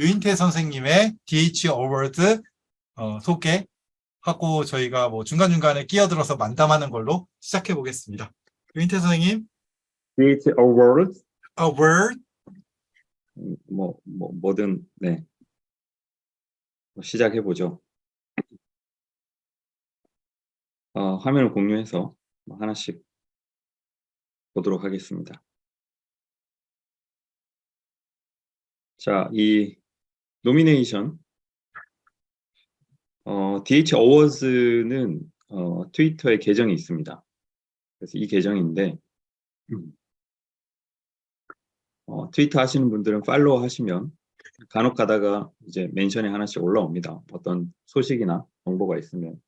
유인태 선생님의 DH Award 어, 소개하고 저희가 뭐 중간중간에 끼어들어서 만담하는 걸로 시작해 보겠습니다. 유인태 선생님, DH Awards Award 뭐, 뭐 뭐든 네 시작해 보죠. 어, 화면을 공유해서 뭐 하나씩 보도록 하겠습니다. 자, 이 nomination 어, DH 어워즈는 어, 트위터에 계정이 있습니다. 그래서 이 계정인데 어, 트위터 하시는 분들은 팔로우 하시면 간혹 가다가 이제 mention이 하나씩 올라옵니다. 어떤 소식이나 정보가 있으면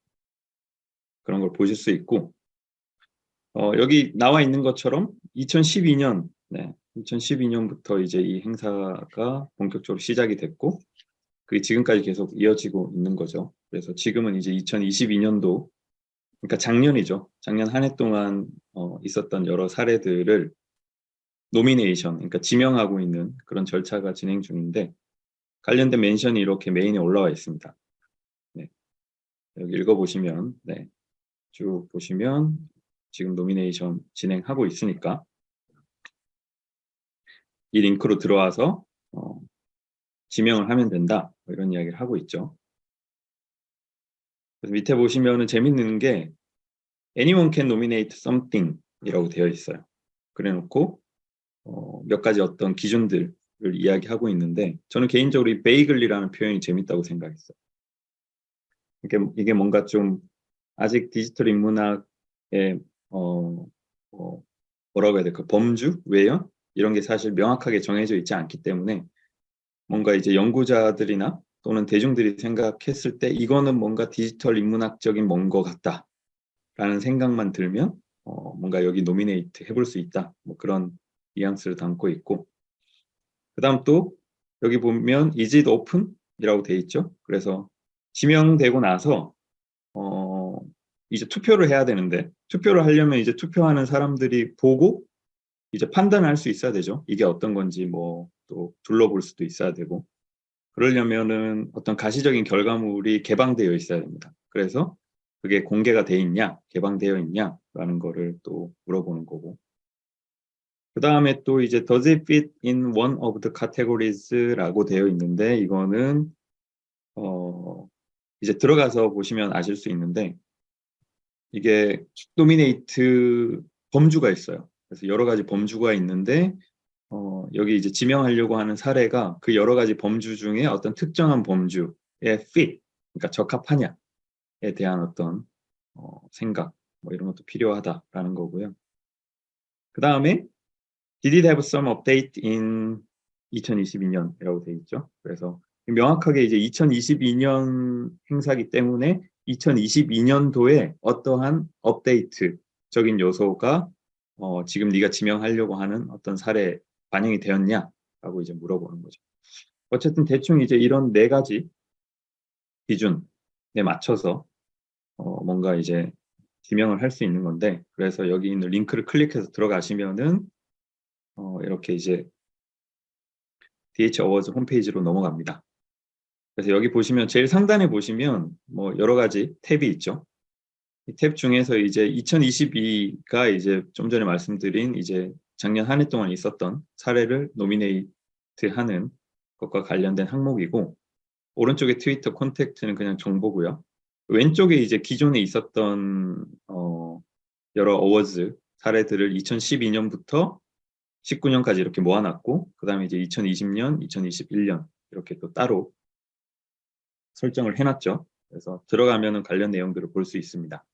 그런 걸 보실 수 있고 어, 여기 나와 있는 것처럼 2012년 네, 2012년부터 이제 이 행사가 본격적으로 시작이 됐고 그 지금까지 계속 이어지고 있는 거죠. 그래서 지금은 이제 2022년도 그러니까 작년이죠. 작년 한 해 동안 어, 있었던 여러 사례들을 nomination, 그러니까 지명하고 있는 그런 절차가 진행 중인데 관련된 mention이 이렇게 메인에 올라와 있습니다. 네. 여기 읽어보시면 네. 쭉 보시면 지금 nomination 진행하고 있으니까 이 링크로 들어와서 어, 지명을 하면 된다 뭐 이런 이야기를 하고 있죠. 그래서 밑에 보시면은 재밌는 게 anyone can nominate something 이라고 되어 있어요. 그래놓고 어, 몇 가지 어떤 기준들을 이야기하고 있는데 저는 개인적으로 이 vaguely라는 표현이 재밌다고 생각했어요. 이게, 이게 뭔가 좀 아직 디지털 인문학의 어, 어, 뭐라고 해야 될까 범주 외연 이런 게 사실 명확하게 정해져 있지 않기 때문에 뭔가 이제 연구자들이나 또는 대중들이 생각했을 때 이거는 뭔가 디지털 인문학적인 뭔 것 같다 라는 생각만 들면 어, 뭔가 여기 노미네이트 해볼 수 있다. 뭐 그런 뉘앙스를 담고 있고. 그 다음 또 여기 보면 is it open? 이라고 돼 있죠. 그래서 지명되고 나서 어, 이제 투표를 해야 되는데 투표를 하려면 이제 투표하는 사람들이 보고 이제 판단할 수 있어야 되죠. 이게 어떤 건지 뭐 또 둘러볼 수도 있어야 되고 그러려면은 어떤 가시적인 결과물이 개방되어 있어야 됩니다. 그래서 그게 공개가 돼 있냐, 개방되어 있냐라는 거를 또 물어보는 거고 그 다음에 또 이제 does it fit in one of the categories라고 되어 있는데 이거는 어 이제 들어가서 보시면 아실 수 있는데 이게 노미네이트 범주가 있어요. 그래서 여러 가지 범주가 있는데 어, 여기 이제 지명하려고 하는 사례가 그 여러 가지 범주 중에 어떤 특정한 범주에 fit, 그러니까 적합하냐에 대한 어떤 어, 생각 뭐 이런 것도 필요하다라는 거고요. 그 다음에 Did it have some update in 2022년이라고 되어 있죠. 그래서 명확하게 이제 2022년 행사기 때문에 2022년도에 어떠한 업데이트적인 요소가 어, 지금 네가 지명하려고 하는 어떤 사례 반영이 되었냐라고 이제 물어보는 거죠. 어쨌든 대충 이제 이런 네 가지 기준에 맞춰서 어, 뭔가 이제 지명을 할 수 있는 건데 그래서 여기 있는 링크를 클릭해서 들어가시면은 어, 이렇게 이제 DH 어워즈 홈페이지로 넘어갑니다. 그래서 여기 보시면 제일 상단에 보시면 뭐 여러 가지 탭이 있죠. 이 탭 중에서 이제 2022가 이제 좀 전에 말씀드린 이제 작년 한 해 동안 있었던 사례를 노미네이트하는 것과 관련된 항목이고 오른쪽에 트위터 콘택트는 그냥 정보고요. 왼쪽에 이제 기존에 있었던 어, 여러 어워즈 사례들을 2012년부터 19년까지 이렇게 모아놨고 그 다음에 이제 2020년, 2021년 이렇게 또 따로 설정을 해놨죠. 그래서 들어가면은 관련 내용들을 볼 수 있습니다.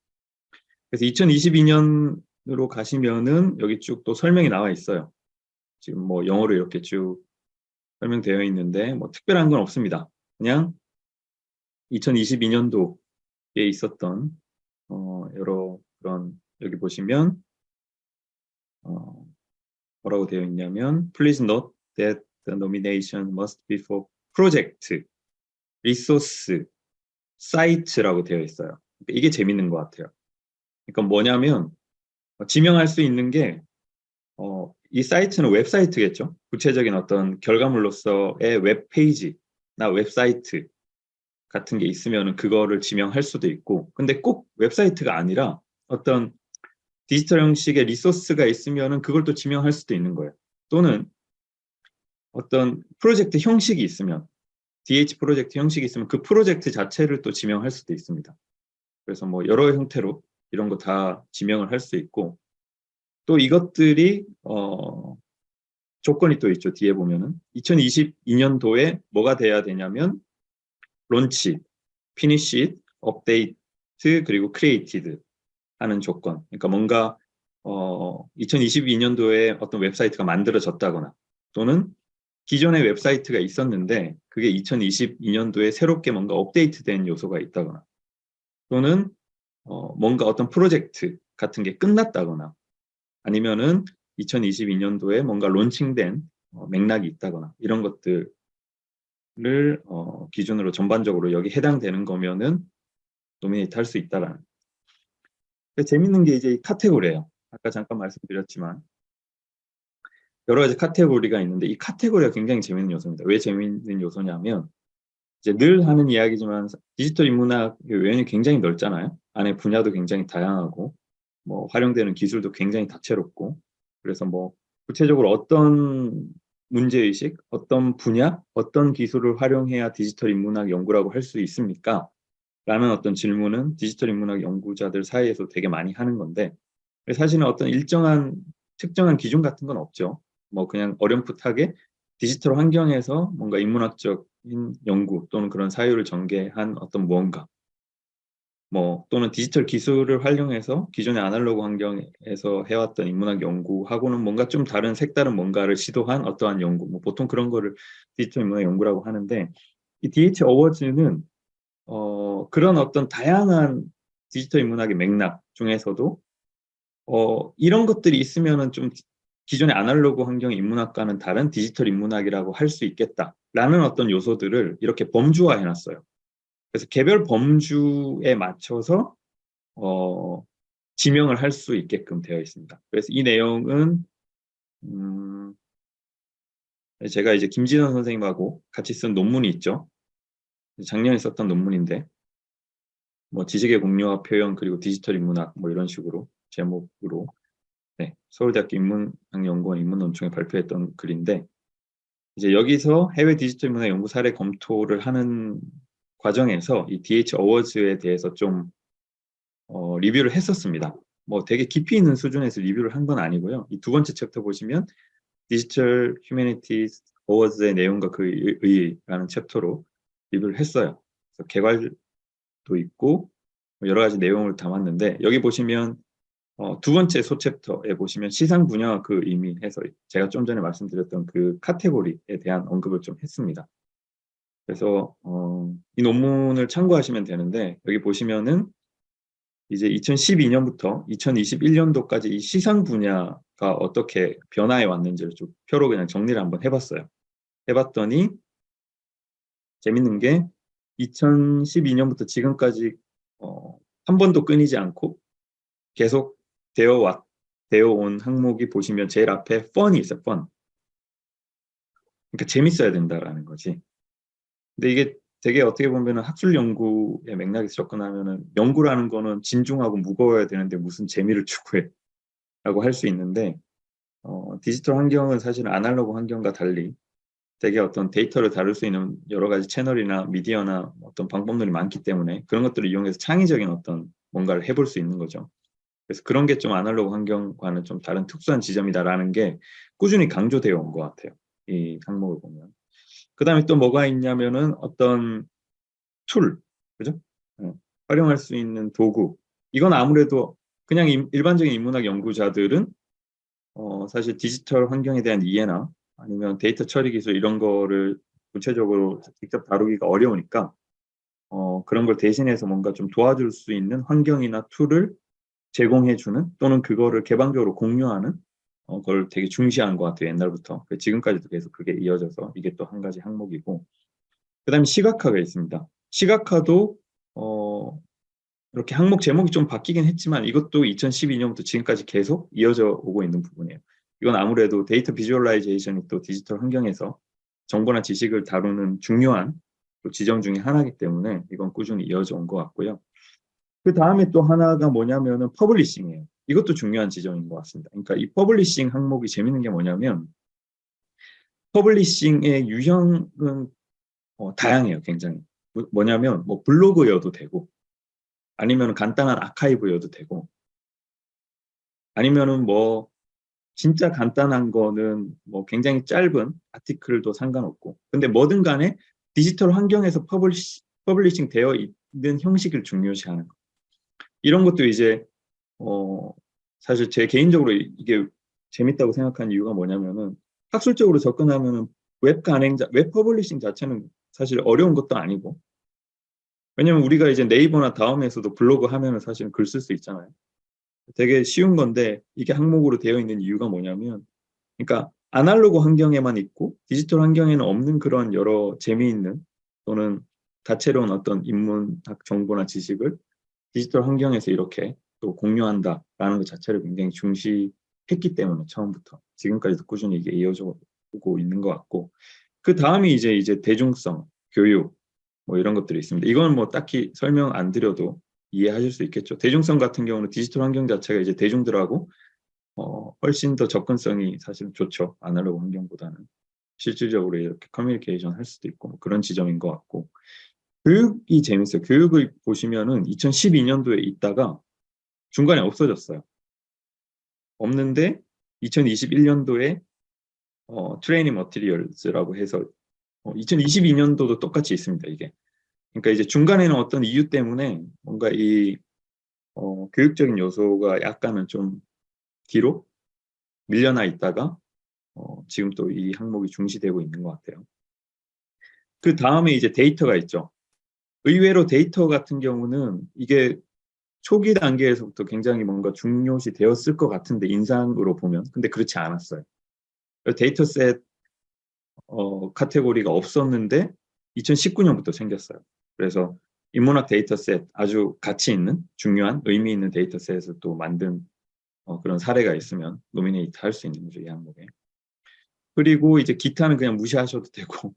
그래서 2022년으로 가시면은 여기 쭉 또 설명이 나와 있어요. 지금 뭐 영어로 이렇게 쭉 설명되어 있는데 뭐 특별한 건 없습니다. 그냥 2022년도에 있었던 어 여러 그런 여기 보시면 어 뭐라고 되어 있냐면 Please note that the nomination must be for project, resource, site라고 되어 있어요. 이게 재밌는 것 같아요. 그러니까 뭐냐면 어, 지명할 수 있는 게 어, 이 사이트는 웹사이트겠죠. 구체적인 어떤 결과물로서의 웹페이지 웹사이트 같은 게 있으면 그거를 지명할 수도 있고 근데 꼭 웹사이트가 아니라 어떤 디지털 형식의 resource가 있으면 그걸 또 지명할 수도 있는 거예요. 또는 어떤 프로젝트 형식이 있으면 DH 프로젝트 형식이 있으면 그 프로젝트 자체를 또 지명할 수도 있습니다. 그래서 뭐 여러 형태로 이런 거 다 지명을 할 수 있고 또 이것들이 어 조건이 또 있죠. 뒤에 보면은 2022년도에 뭐가 돼야 되냐면 launch, finish, update 그리고 created 하는 조건. 그러니까 뭔가 어 2022년도에 어떤 웹사이트가 만들어졌다거나 또는 기존의 웹사이트가 있었는데 그게 2022년도에 새롭게 뭔가 업데이트된 요소가 있다거나 또는 어, 뭔가 어떤 프로젝트 같은 게 끝났다거나 아니면은 2022년도에 뭔가 론칭된 어, 맥락이 있다거나 이런 것들을 어, 기준으로 전반적으로 여기 해당되는 거면은 노미네이트 할 수 있다라는 재밌는 게 이제 이 카테고리예요 아까 잠깐 말씀드렸지만 여러 가지 카테고리가 있는데 이 카테고리가 굉장히 재밌는 요소입니다. 왜 재밌는 요소냐면 이제 늘 하는 이야기지만 디지털 인문학의 외연이 굉장히 넓잖아요. 안에 분야도 굉장히 다양하고 뭐 활용되는 기술도 굉장히 다채롭고 그래서 뭐 구체적으로 어떤 문제의식, 어떤 분야, 어떤 기술을 활용해야 디지털 인문학 연구라고 할 수 있습니까? 라는 어떤 질문은 디지털 인문학 연구자들 사이에서 되게 많이 하는 건데 사실은 어떤 일정한 특정한 기준 같은 건 없죠. 뭐 그냥 어렴풋하게 디지털 환경에서 뭔가 인문학적인 연구 또는 그런 사유를 전개한 어떤 무언가 뭐 또는 디지털 기술을 활용해서 기존의 아날로그 환경에서 해왔던 인문학 연구하고는 뭔가 좀 다른 색다른 뭔가를 시도한 어떠한 연구 뭐 보통 그런 거를 디지털 인문학 연구라고 하는데 이 DH 어워즈는 어 그런 어떤 다양한 디지털 인문학의 맥락 중에서도 어 이런 것들이 있으면은 좀 기존의 아날로그 환경 인문학과는 다른 디지털 인문학이라고 할 수 있겠다라는 어떤 요소들을 이렇게 범주화해 놨어요. 그래서 개별 범주에 맞춰서 어, 지명을 할 수 있게끔 되어 있습니다. 그래서 이 내용은 음, 제가 이제 김진원 선생님하고 같이 쓴 논문이 있죠. 작년에 썼던 논문인데 뭐 지식의 공유와 표현 그리고 디지털 인문학 뭐 이런 식으로 제목으로 네, 서울대학교 인문학연구원 인문논총에 발표했던 글인데 이제 여기서 해외 디지털 문화 연구 사례 검토를 하는 과정에서 이 DH 어워즈에 대해서 좀 어, 리뷰를 했었습니다. 뭐 되게 깊이 있는 수준에서 리뷰를 한 건 아니고요. 이 두 번째 챕터 보시면 Digital Humanities Awards의 내용과 그 의의라는 챕터로 리뷰를 했어요. 개괄도 있고 뭐 여러 가지 내용을 담았는데 여기 보시면 어, 두 번째 소챕터에 보시면 시상 분야와 그 의미 해서 제가 좀 전에 말씀드렸던 그 카테고리에 대한 언급을 좀 했습니다. 그래서 어, 이 논문을 참고하시면 되는데 여기 보시면은 이제 2012년부터 2021년도까지 이 시상 분야가 어떻게 변화해 왔는지를 좀 표로 그냥 정리를 한번 해봤어요. 해봤더니 재밌는 게 2012년부터 지금까지 어, 한 번도 끊이지 않고 계속 되어 왔, 되어 온 항목이 보시면 제일 앞에 fun이 있어요, fun. 그러니까 재밌어야 된다라는 거지. 근데 이게 되게 어떻게 보면 학술 연구의 맥락에서 접근하면은 연구라는 거는 진중하고 무거워야 되는데 무슨 재미를 추구해 라고 할 수 있는데 어, 디지털 환경은 사실 아날로그 환경과 달리 되게 어떤 데이터를 다룰 수 있는 여러 가지 채널이나 미디어나 어떤 방법들이 많기 때문에 그런 것들을 이용해서 창의적인 어떤 뭔가를 해볼 수 있는 거죠. 그래서 그런 게 좀 아날로그 환경과는 좀 다른 특수한 지점이다라는 게 꾸준히 강조되어 온 것 같아요. 이 항목을 보면. 그 다음에 또 뭐가 있냐면은 어떤 tool, 그죠? 네. 활용할 수 있는 도구. 이건 아무래도 그냥 일반적인 인문학 연구자들은 어, 사실 디지털 환경에 대한 이해나 아니면 데이터 처리 기술 이런 거를 구체적으로 직접 다루기가 어려우니까 어, 그런 걸 대신해서 뭔가 좀 도와줄 수 있는 환경이나 tool을 제공해주는 또는 그거를 개방적으로 공유하는 어, 걸 되게 중시한 것 같아요 옛날부터. 그 지금까지도 계속 그게 이어져서 이게 또 한 가지 항목이고. 그 다음에 시각화가 있습니다. 시각화도 어, 이렇게 항목 제목이 좀 바뀌긴 했지만 이것도 2012년부터 지금까지 계속 이어져 오고 있는 부분이에요. 이건 아무래도 data visualization이 또 디지털 환경에서 정보나 지식을 다루는 중요한 또 지점 중에 하나이기 때문에 이건 꾸준히 이어져 온 것 같고요. 그 다음에 또 하나가 뭐냐면은 publishing이에요. 이것도 중요한 지점인 것 같습니다. 그러니까 이 publishing 항목이 재밌는 게 뭐냐면 publishing의 유형은 어, 다양해요, 굉장히. 뭐- 뭐냐면 뭐 블로그여도 되고 아니면 간단한 아카이브여도 되고 아니면은 뭐 진짜 간단한 거는 뭐 굉장히 짧은 article도 상관없고 근데 뭐든 간에 디지털 환경에서 publish, publishing 되어 있는 형식을 중요시하는 거 이런 것도 이제 어 사실 제 개인적으로 이- 이게 재밌다고 생각하는 이유가 뭐냐면은 학술적으로 접근하면은 웹 간행자 web publishing 자체는 사실 어려운 것도 아니고 왜냐면 우리가 이제 네이버나 다음에서도 블로그 하면은 사실 글 쓸 수 있잖아요. 되게 쉬운 건데 이게 항목으로 되어 있는 이유가 뭐냐면 그러니까 아날로그 환경에만 있고 디지털 환경에는 없는 그런 여러 재미있는 또는 다채로운 어떤 인문학 정보나 지식을 디지털 환경에서 이렇게 또 공유한다라는 것 자체를 굉장히 중시했기 때문에 처음부터 지금까지도 꾸준히 이게 이어져 오고 있는 것 같고 그 다음이 이제 이제 대중성, 교육 뭐 이런 것들이 있습니다. 이건 뭐 딱히 설명 안 드려도 이해하실 수 있겠죠. 대중성 같은 경우는 디지털 환경 자체가 이제 대중들하고 어, 훨씬 더 접근성이 사실은 좋죠. 아날로그 환경보다는. 실질적으로 이렇게 커뮤니케이션 할 수도 있고 뭐 그런 지점인 것 같고 교육이 재밌어요. 교육을 보시면은 2012년도에 있다가 중간에 없어졌어요. 없는데 2021년도에 어, 트레이닝 머티리얼즈라고 해서 어, 2022년도도 똑같이 있습니다. 이게. 그러니까 이제 중간에는 어떤 이유 때문에 뭔가 이 어, 교육적인 요소가 약간은 좀 뒤로 밀려나 있다가 어, 지금 또 이 항목이 중시되고 있는 것 같아요. 그 다음에 이제 데이터가 있죠. 의외로 데이터 같은 경우는 이게 초기 단계에서부터 굉장히 뭔가 중요시 되었을 것 같은데 인상으로 보면 근데 그렇지 않았어요. dataset 어, 카테고리가 없었는데 2019년부터 생겼어요. 그래서 인문학 dataset 아주 가치 있는 중요한 의미 있는 dataset을 또 만든 어, 그런 사례가 있으면 nominate 할 수 있는 거죠 이 항목에. 그리고 이제 기타는 그냥 무시하셔도 되고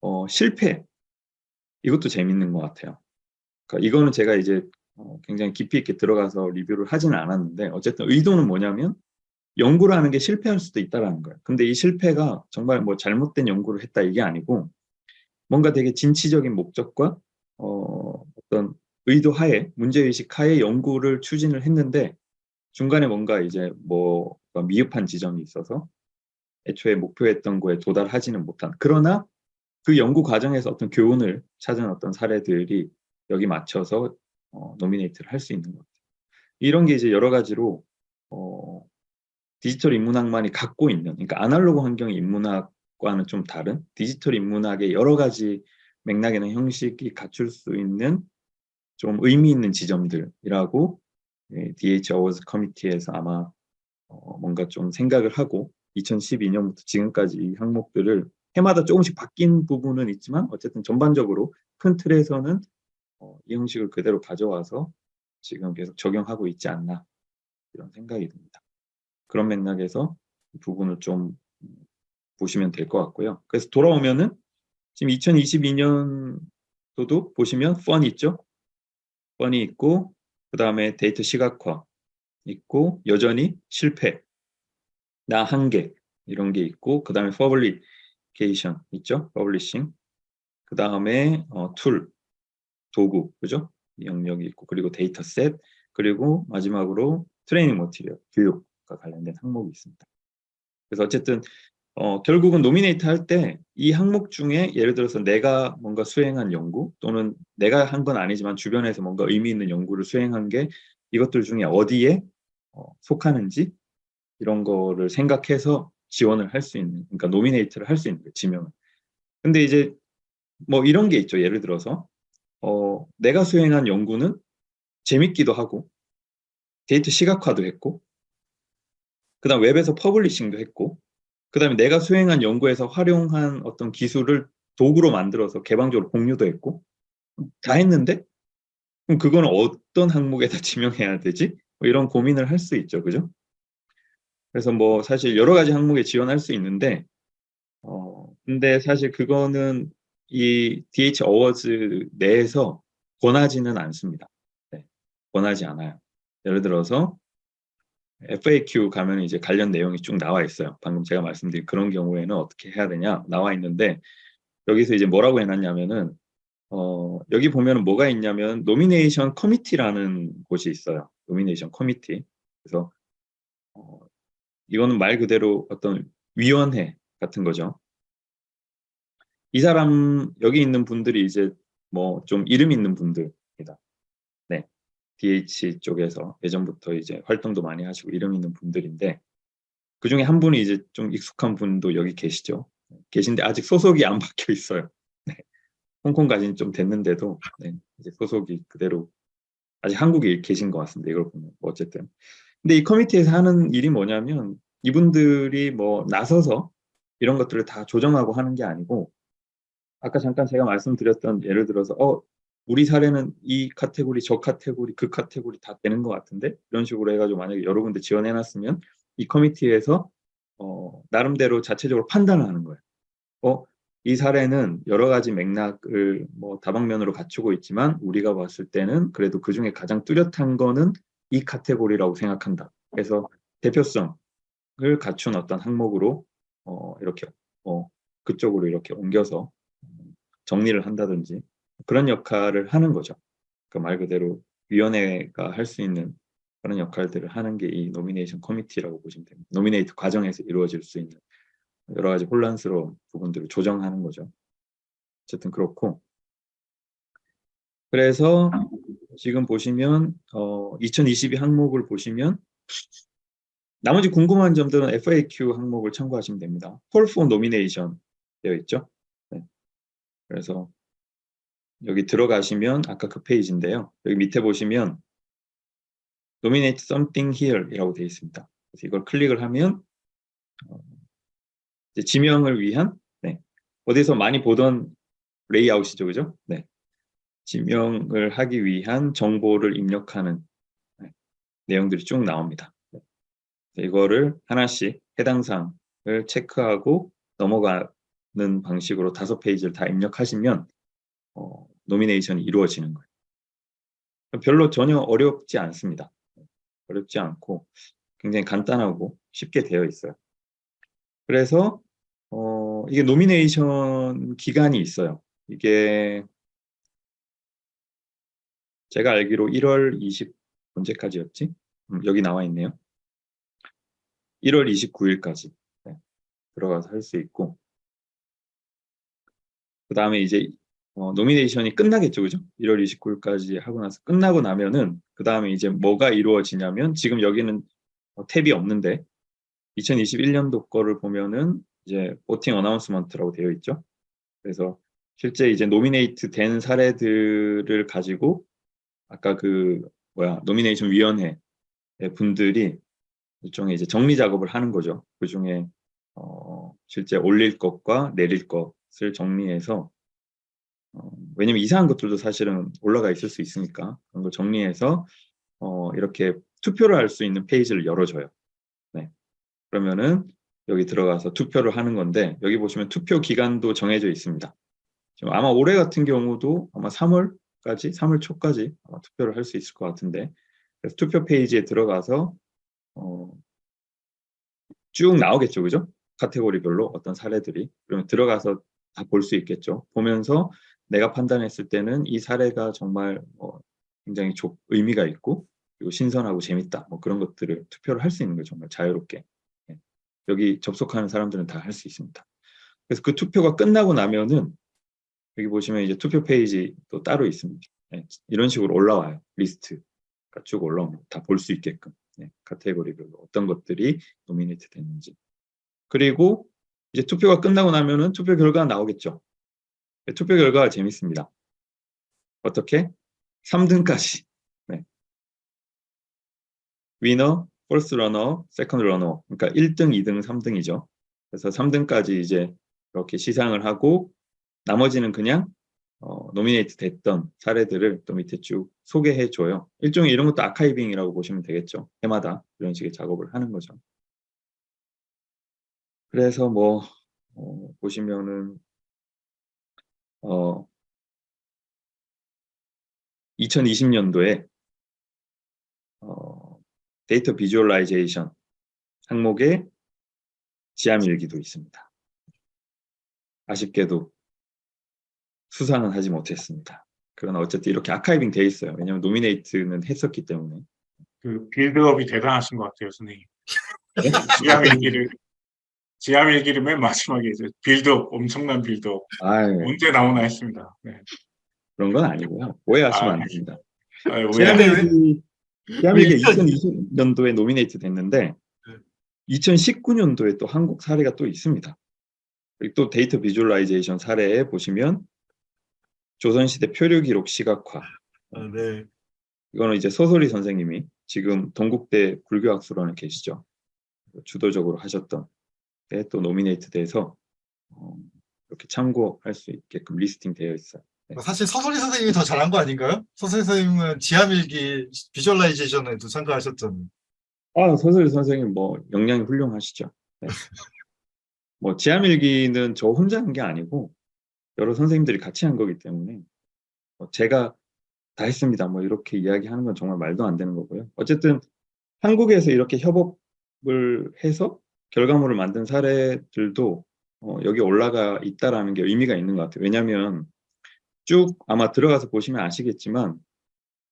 어, 실패 이것도 재밌는 것 같아요. 그러니까 이거는 제가 이제 어, 굉장히 깊이 있게 들어가서 리뷰를 하지는 않았는데 어쨌든 의도는 뭐냐면 연구를 하는 게 실패할 수도 있다라는 거예요. 근데 이 실패가 정말 뭐 잘못된 연구를 했다 이게 아니고 뭔가 되게 진취적인 목적과 어, 어떤 의도 하에 문제의식 하에 연구를 추진을 했는데 중간에 뭔가 이제 뭐 미흡한 지점이 있어서 애초에 목표했던 거에 도달하지는 못한 그러나 그 연구 과정에서 어떤 교훈을 찾은 어떤 사례들이 여기 맞춰서 어, nominate를 할 수 있는 것 같아요. 이런 게 이제 여러 가지로 어, 디지털 인문학만이 갖고 있는 그러니까 아날로그 환경의 인문학과는 좀 다른 디지털 인문학의 여러 가지 맥락이나 형식이 갖출 수 있는 좀 의미 있는 지점들이라고 예, DH 어워즈 커미티에서 아마 어, 뭔가 좀 생각을 하고 2012년부터 지금까지 이 항목들을 해마다 조금씩 바뀐 부분은 있지만 어쨌든 전반적으로 큰 틀에서는 어, 이 형식을 그대로 가져와서 지금 계속 적용하고 있지 않나 이런 생각이 듭니다. 그런 맥락에서 이 부분을 좀 보시면 될 것 같고요. 그래서 돌아오면은 지금 2022년도도 보시면 펀이 있죠. 펀이 있고 그 다음에 데이터 시각화 있고 여전히 실패, 나 한계 이런 게 있고 그 다음에 publication 있죠. publishing 그 다음에 어, tool, 도구 그죠? 이 영역이 있고 그리고 dataset 그리고 마지막으로 training material 교육과 관련된 항목이 있습니다. 그래서 어쨌든 어, 결국은 nominate 할 때 이 항목 중에 예를 들어서 내가 뭔가 수행한 연구 또는 내가 한 건 아니지만 주변에서 뭔가 의미 있는 연구를 수행한 게 이것들 중에 어디에 어, 속하는지 이런 거를 생각해서 지원을 할 수 있는 그러니까 nominate를 할 수 있는 거예요 지명을 근데 이제 뭐 이런 게 있죠 예를 들어서 어, 내가 수행한 연구는 재밌기도 하고 데이터 시각화도 했고 그 다음 웹에서 publishing도 했고 그 다음에 내가 수행한 연구에서 활용한 어떤 기술을 도구로 만들어서 개방적으로 공유도 했고 다 했는데 그럼 그건 어떤 항목에다 지명해야 되지? 뭐 이런 고민을 할 수 있죠. 그죠? 그래서 뭐 사실 여러 가지 항목에 지원할 수 있는데 어 근데 사실 그거는 이 DH 어워즈 내에서 권하지는 않습니다. 네, 권하지 않아요. 예를 들어서 FAQ 가면 이제 관련 내용이 쭉 나와 있어요. 방금 제가 말씀드린 그런 경우에는 어떻게 해야 되냐 나와 있는데 여기서 이제 뭐라고 해놨냐면은 어, 여기 보면은 뭐가 있냐면 nomination committee라는 곳이 있어요. nomination committee. 그래서 어, 이거는 말 그대로 어떤 위원회 같은 거죠. 이 사람 여기 있는 분들이 이제 뭐 좀 이름 있는 분들입니다. 네, DH 쪽에서 예전부터 이제 활동도 많이 하시고 이름 있는 분들인데 그 중에 한 분이 이제 좀 익숙한 분도 여기 계시죠. 계신데 아직 소속이 안 바뀌어 있어요. 네. 홍콩 가신 지는 좀 됐는데도 네, 이제 소속이 그대로 아직 한국에 계신 것 같습니다. 이걸 보면 뭐 어쨌든 근데 이 committee에서 하는 일이 뭐냐면 이분들이 뭐 나서서 이런 것들을 다 조정하고 하는 게 아니고 아까 잠깐 제가 말씀드렸던 예를 들어서 어 우리 사례는 이 카테고리 저 카테고리 그 카테고리 다 되는 것 같은데 이런 식으로 해가지고 만약에 여러 군데 지원해 놨으면 이 커미티에서 어, 나름대로 자체적으로 판단을 하는 거예요. 어, 이 사례는 여러 가지 맥락을 뭐 다방면으로 갖추고 있지만 우리가 봤을 때는 그래도 그 중에 가장 뚜렷한 거는 이 카테고리라고 생각한다. 그래서 대표성을 갖춘 어떤 항목으로 어, 이렇게 어, 그쪽으로 이렇게 옮겨서 정리를 한다든지 그런 역할을 하는 거죠. 그말 그대로 위원회가 할 수 있는 그런 역할들을 하는 게 이 nomination committee라고 보시면 됩니다. nominate 과정에서 이루어질 수 있는 여러 가지 혼란스러운 부분들을 조정하는 거죠. 어쨌든 그렇고 그래서 지금 보시면 어, 2022 항목을 보시면 나머지 궁금한 점들은 FAQ 항목을 참고하시면 됩니다. Call for Nomination 되어 있죠. 네. 그래서 여기 들어가시면 아까 그 페이지인데요. 여기 밑에 보시면 Nominate something here 이라고 되어 있습니다. 그래서 이걸 클릭을 하면 어, 지명을 위한 네. 어디서 많이 보던 레이아웃이죠. 그죠? 네. 지명을 하기 위한 정보를 입력하는 네. 내용들이 쭉 나옵니다. 네. 이거를 하나씩 해당 사항을 체크하고 넘어가는 방식으로 다섯 페이지를 다 입력하시면 어, nomination이 이루어지는 거예요. 별로 전혀 어렵지 않습니다. 어렵지 않고 굉장히 간단하고 쉽게 되어 있어요. 그래서 어, 이게 nomination 기간이 있어요. 이게 제가 알기로 1월 20 언제까지였지? 음, 여기 나와 있네요. 1월 29일까지 네, 들어가서 할 수 있고 그 다음에 이제 어, nomination이 끝나겠죠, 그죠? 1월 29일까지 하고 나서 끝나고 나면은 그 다음에 이제 뭐가 이루어지냐면 지금 여기는 어, 탭이 없는데 2021년도 거를 보면은 이제 voting announcement라고 되어 있죠. 그래서 실제 이제 nominate 된 사례들을 가지고 아까 그 뭐야 nomination 위원회 분들이 일종의 이제 정리 작업을 하는 거죠. 그 중에 어, 실제 올릴 것과 내릴 것을 정리해서 어, 왜냐면 이상한 것들도 사실은 올라가 있을 수 있으니까 그런 걸 정리해서 어, 이렇게 투표를 할 수 있는 페이지를 열어줘요. 네. 그러면은 여기 들어가서 투표를 하는 건데 여기 보시면 투표 기간도 정해져 있습니다. 지금 아마 올해 같은 경우도 아마 3월 까지 3월 초까지 아마 투표를 할 수 있을 것 같은데. 그래서 투표 페이지에 들어가서 어, 쭉 나오겠죠, 그죠? 카테고리별로 어떤 사례들이. 그러면 들어가서 다 볼 수 있겠죠. 보면서 내가 판단했을 때는 이 사례가 정말 뭐 굉장히 조, 의미가 있고 그리고 신선하고 재밌다. 뭐 그런 것들을 투표를 할 수 있는 거예요 정말 자유롭게. 예. 여기 접속하는 사람들은 다 할 수 있습니다. 그래서 그 투표가 끝나고 나면은 여기 보시면 이제 투표 페이지 또 따로 있습니다 예. 이런 식으로 올라와요 리스트가 쭉 올라오면 다볼 수 있게끔 예. 카테고리별로 어떤 것들이 nominate 됐는지 그리고 이제 투표가 끝나고 나면은 투표 결과가 나오겠죠 투표 결과가 재밌습니다. 어떻게? 3등까지. 네. Winner, first runner, second runner. 그러니까 1등, 2등, 3등이죠. 그래서 3등까지 이제 이렇게 시상을 하고 나머지는 그냥 어, nominate 됐던 사례들을 또 밑에 쭉 소개해 줘요. 일종의 이런 것도 archiving이라고 보시면 되겠죠. 해마다 이런 식의 작업을 하는 거죠. 그래서 뭐 어, 보시면은 어, 2020년도에 어, data visualization 항목에 지암일기도 있습니다. 아쉽게도 수상은 하지 못했습니다. 그러나 어쨌든 이렇게 archiving 돼 있어요. 왜냐하면 nominate는 했었기 때문에. 그 build-up이 대단하신 것 같아요, 선생님. 지암 일기를 지암 일기를 맨 마지막에 이제 빌드업 엄청난 빌드업 아유, 언제 나오나 했습니다. 네. 그런 건 아니고요. 오해하시면 아, 안 됩니다. 아유, 왜- 지암일기 지암일기 왜 2020년도에 nominate 됐는데 2019년도에 또 한국 사례가 또 있습니다. 또 data visualization 사례에 보시면 조선시대 표류 기록 시각화 아, 네. 이거는 이제 서소리 선생님이 지금 동국대 불교학술원에 계시죠. 주도적으로 하셨던 때 또 nominate 돼서 어, 이렇게 참고할 수 있게끔 listing 되어 있어요. 사실 서소리 선생님이 더 잘한 거 아닌가요? 서소리 선생님은 지암일기 visualization에도 참가하셨잖아요. 아, 서소리 선생님 뭐 역량이 훌륭하시죠. 네. 뭐 지암일기는 저 혼자 한 게 아니고 여러 선생님들이 같이 한 거기 때문에 뭐 제가 다 했습니다. 뭐 이렇게 이야기하는 건 정말 말도 안 되는 거고요. 어쨌든 한국에서 이렇게 협업을 해서 결과물을 만든 사례들도 어, 여기 올라가 있다라는 게 의미가 있는 것 같아요. 왜냐하면 쭉 아마 들어가서 보시면 아시겠지만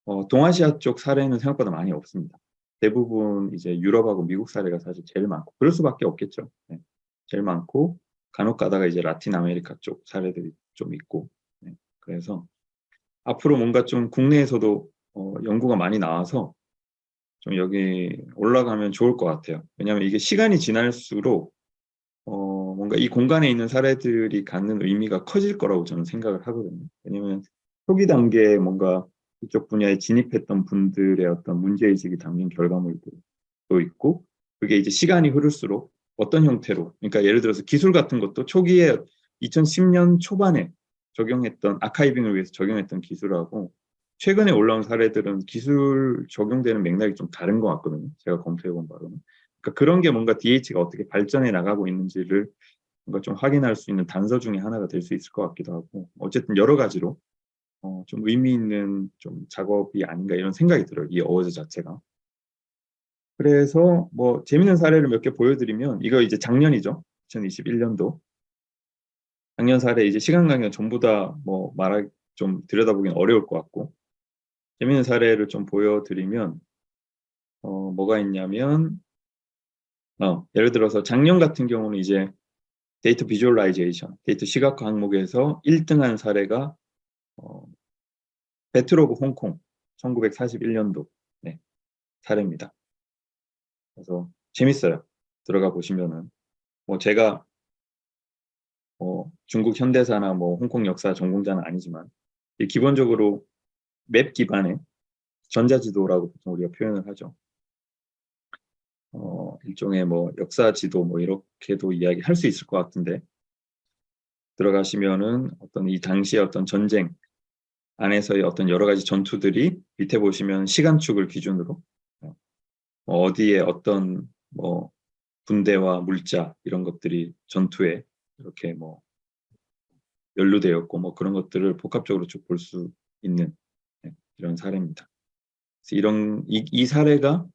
어, 동아시아 쪽 사례는 생각보다 많이 없습니다. 대부분 이제 유럽하고 미국 사례가 사실 제일 많고 그럴 수밖에 없겠죠. 네. 제일 많고 간혹 가다가 이제 라틴 아메리카 쪽 사례들이 좀 있고 네. 그래서 앞으로 뭔가 좀 국내에서도 어, 연구가 많이 나와서 좀 여기 올라가면 좋을 것 같아요. 왜냐하면 이게 시간이 지날수록 어, 뭔가 이 공간에 있는 사례들이 갖는 의미가 커질 거라고 저는 생각을 하거든요. 왜냐하면 초기 단계에 뭔가 이쪽 분야에 진입했던 분들의 어떤 문제의식이 담긴 결과물도 있고 그게 이제 시간이 흐를수록 어떤 형태로 그러니까 예를 들어서 기술 같은 것도 초기에 2010년 초반에 적용했던 아카이빙을 위해서 적용했던 기술하고 최근에 올라온 사례들은 기술 적용되는 맥락이 좀 다른 것 같거든요. 제가 검토해 본 바로는. 그러니까 그런 게 뭔가 DH가 어떻게 발전해 나가고 있는지를 뭔가 좀 확인할 수 있는 단서 중에 하나가 될 수 있을 것 같기도 하고 어쨌든 여러 가지로 어, 좀 의미 있는 좀 작업이 아닌가 이런 생각이 들어요. 이 어워즈 자체가. 그래서 뭐 재밌는 사례를 몇 개 보여드리면 이거 이제 작년이죠. 2021년도. 작년 사례 이제 시간 관계상 전부 다 뭐 말하 좀 들여다보기는 어려울 것 같고 재밌는 사례를 좀 보여드리면 어, 뭐가 있냐면 어, 예를 들어서 작년 같은 경우는 이제 data visualization, 데이터 시각화 항목에서 1등한 사례가 어, Battle of Hong Kong 1941년도 네, 사례입니다. 그래서 재밌어요. 들어가 보시면은 뭐 제가 뭐 중국 현대사나 뭐 홍콩 역사 전공자는 아니지만 기본적으로 맵 기반의 전자지도라고 보통 우리가 표현을 하죠. 어, 일종의 뭐 역사 지도 뭐 이렇게도 이야기할 수 있을 것 같은데 들어가시면은 어떤 이 당시의 어떤 전쟁 안에서의 어떤 여러 가지 전투들이 밑에 보시면 시간축을 기준으로 어, 어디에 어떤 뭐 군대와 물자 이런 것들이 전투에 이렇게 뭐 연루되었고 뭐 그런 것들을 복합적으로 쭉 볼 수 있는 네, 이런 사례입니다. 이런 이, 이 사례가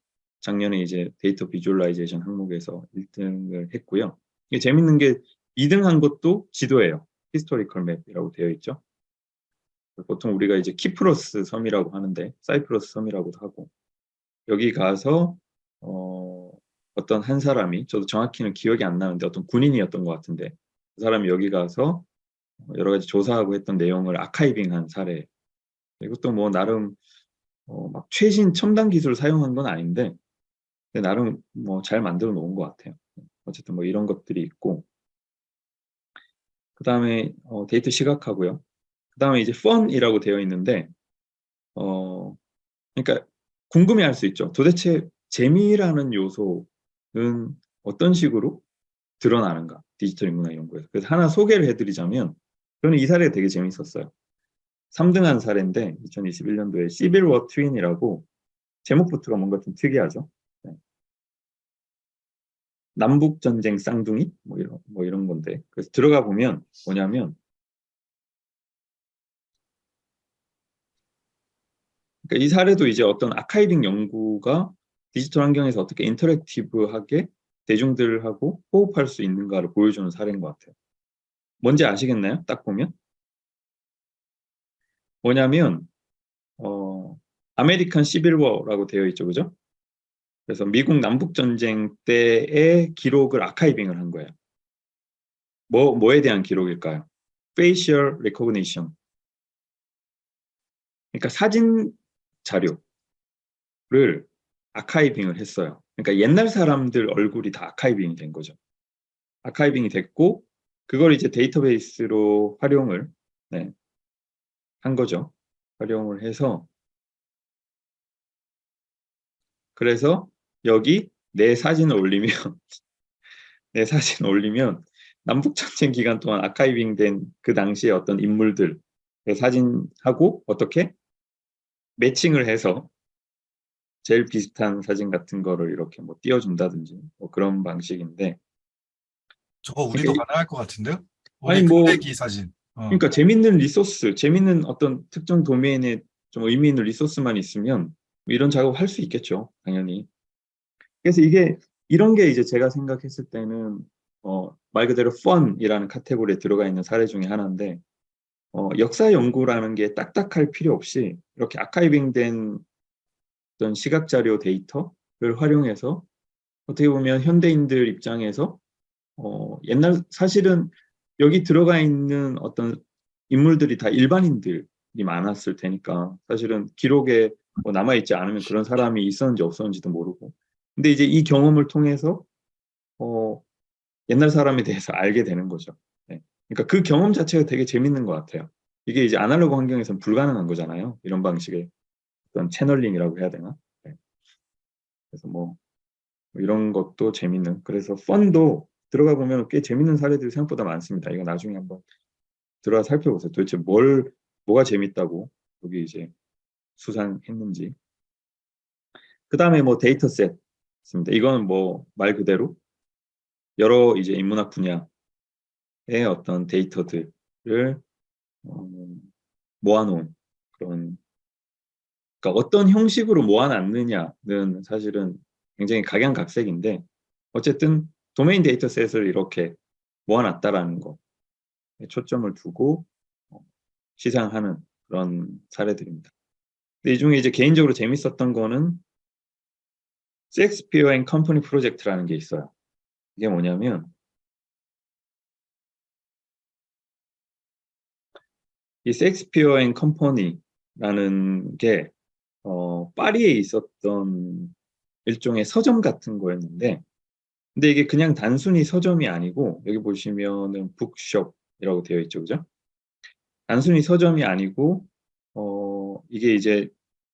작년에 이제 data visualization 항목에서 1등을 했고요. 이게 재밌는 게 2등 한 것도 지도예요. historical map이라고 되어 있죠. 보통 우리가 이제 키프로스 섬이라고 하는데 사이프러스 섬이라고도 하고 여기 가서 어, 어떤 한 사람이 저도 정확히는 기억이 안 나는데 어떤 군인이었던 것 같은데 그 사람이 여기 가서 여러 가지 조사하고 했던 내용을 아카이빙한 사례 이것도 뭐 나름 어, 막 최신 첨단 기술을 사용한 건 아닌데 나름 뭐 잘 만들어 놓은 것 같아요. 어쨌든 뭐 이런 것들이 있고 그 다음에 어, 데이터 시각하고요. 그 다음에 이제 fun이라고 되어 있는데 어 그러니까 궁금해할 수 있죠. 도대체 재미라는 요소는 어떤 식으로 드러나는가? 디지털 인문학 연구에서. 그래서 하나 소개를 해드리자면 저는 이 사례가 되게 재미있었어요. 3등한 사례인데 2021년도에 시빌워 트윈이라고 제목부터가 뭔가 좀 특이하죠? 네. 남북전쟁 쌍둥이? 뭐 이런, 뭐 이런 건데. 그래서 들어가 보면 뭐냐면 그러니까 이 사례도 이제 어떤 archiving 연구가 디지털 환경에서 어떻게 interactive하게 대중들하고 호흡할 수 있는가를 보여주는 사례인 것 같아요. 뭔지 아시겠나요? 딱 보면 뭐냐면 어, American Civil War라고 되어 있죠, 그죠? 그래서 미국 남북 전쟁 때의 기록을 archiving을 한 거예요. 뭐 뭐에 대한 기록일까요? facial recognition. 그러니까 사진 자료를 아카이빙을 했어요. 그러니까 옛날 사람들 얼굴이 다 아카이빙이 된 거죠. 아카이빙이 됐고 그걸 이제 데이터베이스로 활용을 네, 한 거죠. 활용을 해서 그래서 여기 내 사진을 올리면 내 사진 올리면 남북전쟁 기간 동안 아카이빙 된 그 당시의 어떤 인물들의 사진하고 어떻게 매칭을 해서 제일 비슷한 사진 같은 거를 이렇게 뭐 띄워준다든지 뭐 그런 방식인데 저거 우리도 이게- 가능할 것 같은데요? 아니, 우리 뭐- 사진. 어. 그러니까 재밌는 리소스, 재밌는 어떤 특정 도메인에 좀 의미 있는 리소스만 있으면 이런 작업을 할수 있겠죠, 당연히. 그래서 이게 이런 게 이제 제가 생각했을 때는 어, 말 그대로 fun이라는 카테고리에 들어가 있는 사례 중에 하나인데 어, 역사 연구라는 게 딱딱할 필요 없이 이렇게 아카이빙된 어떤 시각 자료 데이터를 활용해서 어떻게 보면 현대인들 입장에서 어, 옛날 사실은 여기 들어가 있는 어떤 인물들이 다 일반인들이 많았을 테니까 사실은 기록에 뭐 남아있지 않으면 그런 사람이 있었는지 없었는지도 모르고 근데 이제 이 경험을 통해서 어, 옛날 사람에 대해서 알게 되는 거죠. 네. 그러니까 그 경험 자체가 되게 재밌는 것 같아요. 이게 이제 아날로그 환경에서는 불가능한 거잖아요. 이런 방식의 어떤 채널링이라고 해야 되나? 네. 그래서 뭐 이런 것도 재밌는. 그래서 펀도 들어가 보면 꽤 재밌는 사례들이 생각보다 많습니다. 이거 나중에 한번 들어가 살펴보세요. 도대체 뭘 뭐가 재밌다고 여기 이제 수상했는지. 그 다음에 뭐 dataset 있습니다. 이거는 뭐 말 그대로 여러 이제 인문학 분야의 어떤 데이터들을 어, 모아놓은 그런 그러니까 어떤 형식으로 모아놨느냐는 사실은 굉장히 각양각색인데 어쨌든 domain dataset을 이렇게 모아놨다라는 거 초점을 두고 어, 시상하는 그런 사례들입니다. 근데 이 중에 이제 개인적으로 재밌었던 거는 Shakespeare and Company 프로젝트라는 게 있어요. 이게 뭐냐면 이 Shakespeare and Company라는 게 어, 파리에 있었던 일종의 서점 같은 거였는데 근데 이게 그냥 단순히 서점이 아니고 여기 보시면은 북숍이라고 되어 있죠. 그죠? 단순히 서점이 아니고 어, 이게 이제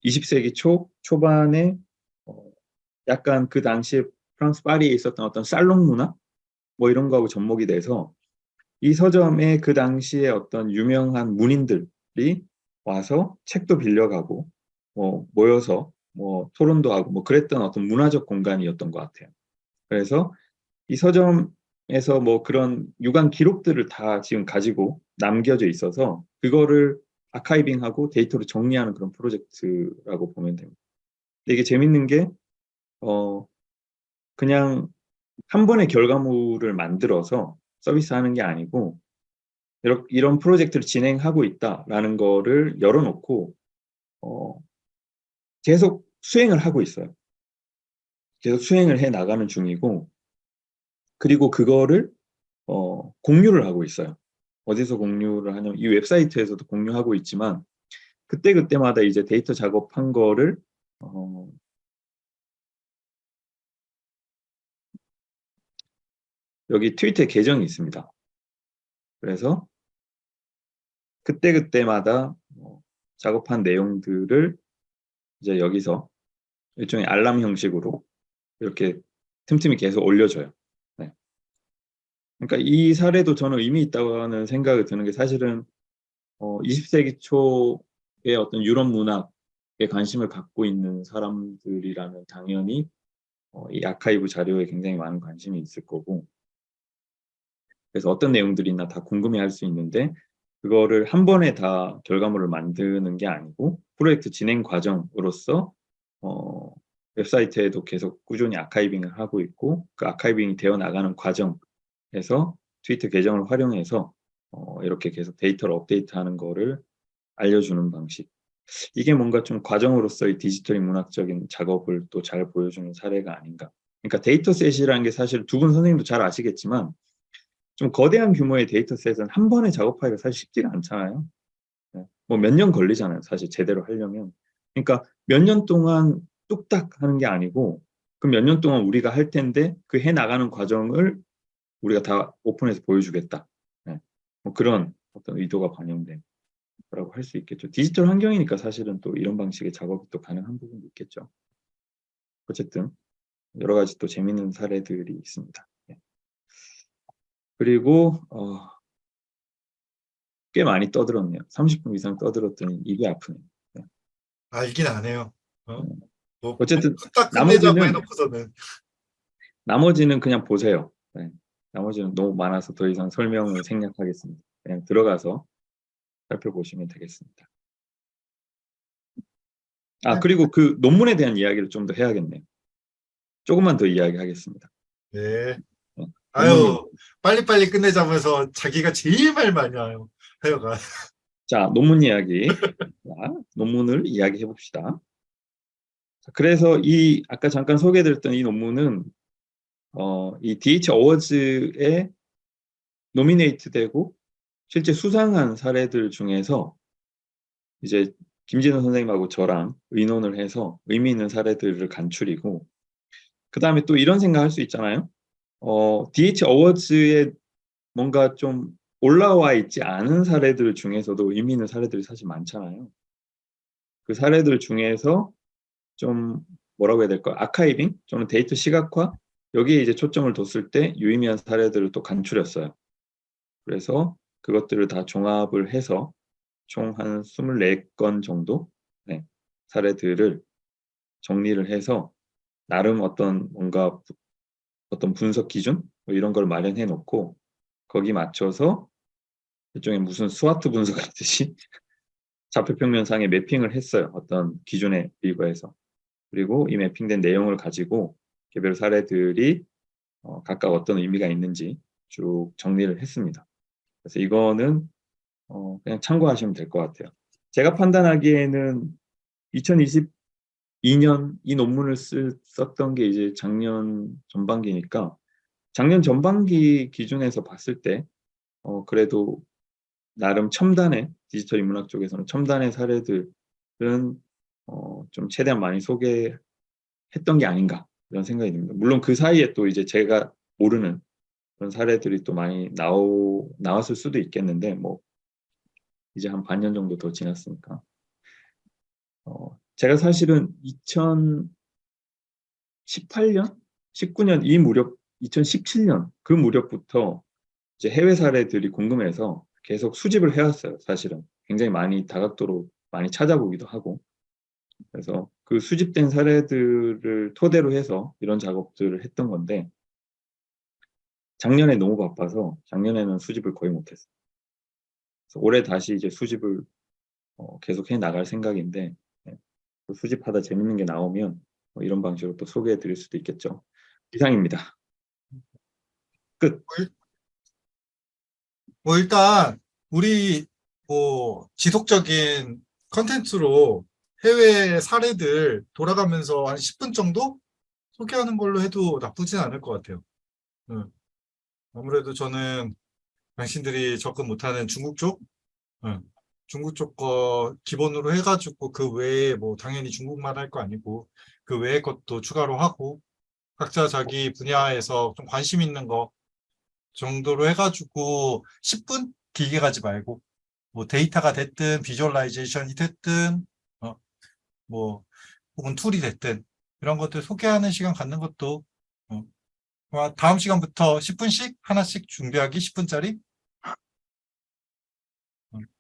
20세기 초 초반에 어, 약간 그 당시에 프랑스 파리에 있었던 어떤 살롱 문화 뭐 이런 거하고 접목이 돼서 이 서점에 그 당시에 어떤 유명한 문인들이 와서 책도 빌려가고 뭐 모여서 뭐 토론도 하고 뭐 그랬던 어떤 문화적 공간이었던 것 같아요. 그래서 이 서점에서 뭐 그런 유관 기록들을 다 지금 가지고 남겨져 있어서 그거를 아카이빙하고 데이터로 정리하는 그런 프로젝트라고 보면 됩니다. 이게 재밌는 게 어, 그냥 한 번의 결과물을 만들어서 서비스하는 게 아니고 이런 프로젝트를 진행하고 있다라는 거를 열어놓고 어, 계속 수행을 하고 있어요. 계속 수행을 해 나가는 중이고 그리고 그거를 어, 공유를 하고 있어요. 어디서 공유를 하냐면 이 웹사이트에서도 공유하고 있지만 그때 그때마다 이제 데이터 작업한 거를 어, 여기 트위터 계정이 있습니다. 그래서 그때그때마다 뭐 작업한 내용들을 이제 여기서 일종의 알람 형식으로 이렇게 틈틈이 계속 올려줘요. 네. 그러니까 이 사례도 저는 의미 있다고 하는 생각이 드는 게 사실은 어, 20세기 초의 어떤 유럽 문학에 관심을 갖고 있는 사람들이라면 당연히 어, 이 아카이브 자료에 굉장히 많은 관심이 있을 거고 그래서 어떤 내용들이 있나 다 궁금해할 수 있는데 그거를 한 번에 다 결과물을 만드는 게 아니고 프로젝트 진행 과정으로서 어, 웹사이트에도 계속 꾸준히 아카이빙을 하고 있고 그 아카이빙이 되어 나가는 과정에서 트위터 계정을 활용해서 어, 이렇게 계속 데이터를 업데이트하는 거를 알려주는 방식. 이게 뭔가 좀 과정으로서의 디지털 인문학적인 작업을 또 잘 보여주는 사례가 아닌가. 그러니까 dataset이라는 게 사실 두 분 선생님도 잘 아시겠지만 좀 거대한 규모의 dataset은 한 번에 작업하기가 사실 쉽지가 않잖아요. 뭐 몇 년 걸리잖아요. 사실 제대로 하려면. 그러니까 몇 년 동안 뚝딱 하는 게 아니고 그 몇 년 동안 우리가 할 텐데 그 해 나가는 과정을 우리가 다 오픈해서 보여주겠다. 네. 뭐 그런 어떤 의도가 반영된 거라고 할 수 있겠죠. 디지털 환경이니까 사실은 또 이런 방식의 작업이 또 가능한 부분도 있겠죠. 어쨌든 여러 가지 또 재밌는 사례들이 있습니다. 네. 그리고 어, 꽤 많이 떠들었네요. 30분 이상 떠들었더니 입이 아프네요. 알긴 안 해요. 어? 뭐, 어쨌든 나머지는- 해놓고서는 나머지는 그냥 보세요. 네. 나머지는 너무 많아서 더 이상 설명을 생략하겠습니다. 그냥 들어가서 살펴보시면 되겠습니다. 아 그리고 그 논문에 대한 이야기를 좀 더 해야겠네요. 조금만 더 이야기하겠습니다. 네. 어, 아유 빨리빨리 끝내자고 해서 자기가 제일 말 많이 와요. 하여가 자, 논문 이야기. 자, 논문을 이야기해 봅시다. 자, 그래서 이 아까 잠깐 소개해드렸던 이 논문은 어, 이 DH 어워즈에 노미네이트 되고 실제 수상한 사례들 중에서 이제 김진호 선생님하고 저랑 의논을 해서 의미 있는 사례들을 간추리고 그 다음에 또 이런 생각 할 수 있잖아요. 어, DH 어워즈에 뭔가 좀 올라와 있지 않은 사례들 중에서도 의미 있는 사례들이 사실 많잖아요. 그 사례들 중에서 좀 뭐라고 해야 될까? 아카이빙? 저는 데이터 시각화? 여기에 이제 초점을 뒀을 때 유의미한 사례들을 또 간추렸어요. 그래서 그것들을 다 종합을 해서 총 한 24건 정도 네, 사례들을 정리를 해서 나름 어떤 뭔가 부- 어떤 분석 기준 뭐 이런 걸 마련해 놓고 거기 맞춰서 일종의 무슨 스와트 분석하듯이 좌표평면상에 매핑을 했어요. 어떤 기준에 비교해서. 그리고 이 매핑된 내용을 가지고 개별 사례들이 어, 각각 어떤 의미가 있는지 쭉 정리를 했습니다. 그래서 이거는 어, 그냥 참고하시면 될 것 같아요. 제가 판단하기에는 2022년 이 논문을 쓸, 썼던 게 이제 작년 전반기니까 작년 전반기 기준에서 봤을 때 어, 그래도 나름 첨단의 디지털 인문학 쪽에서는 첨단의 사례들은 어, 좀 최대한 많이 소개했던 게 아닌가 이런 생각이 듭니다. 물론 그 사이에 또 이제 제가 모르는 그런 사례들이 또 많이 나오, 나왔을 수도 있겠는데 뭐 이제 한 반년 정도 더 지났으니까 어, 제가 사실은 2018년, 19년 이 무렵, 2017년 그 무렵부터 이제 해외 사례들이 궁금해서 계속 수집을 해왔어요. 사실은 굉장히 많이 다각도로 많이 찾아보기도 하고 그래서 그 수집된 사례들을 토대로 해서 이런 작업들을 했던 건데 작년에 너무 바빠서 작년에는 수집을 거의 못했어요. 올해 다시 이제 수집을 어, 계속 해 나갈 생각인데 수집하다 재밌는 게 나오면 뭐 이런 방식으로 또 소개해 드릴 수도 있겠죠. 이상입니다. 끝. 뭐 일단 우리 뭐 지속적인 컨텐츠로 해외 사례들 돌아가면서 한 10분 정도 소개하는 걸로 해도 나쁘진 않을 것 같아요. 응. 아무래도 저는 당신들이 접근 못하는 중국 쪽, 응. 중국 쪽 거 기본으로 해가지고 그 외에 뭐 당연히 중국만 할 거 아니고 그 외의 것도 추가로 하고 각자 자기 분야에서 좀 관심 있는 거 정도로 해가지고 10분 길게 가지 말고 뭐 데이터가 됐든 visualization이 됐든 어, 뭐 혹은 tool이 됐든 이런 것들 소개하는 시간 갖는 것도 어, 아마 다음 시간부터 10분씩 하나씩 준비하기 10분짜리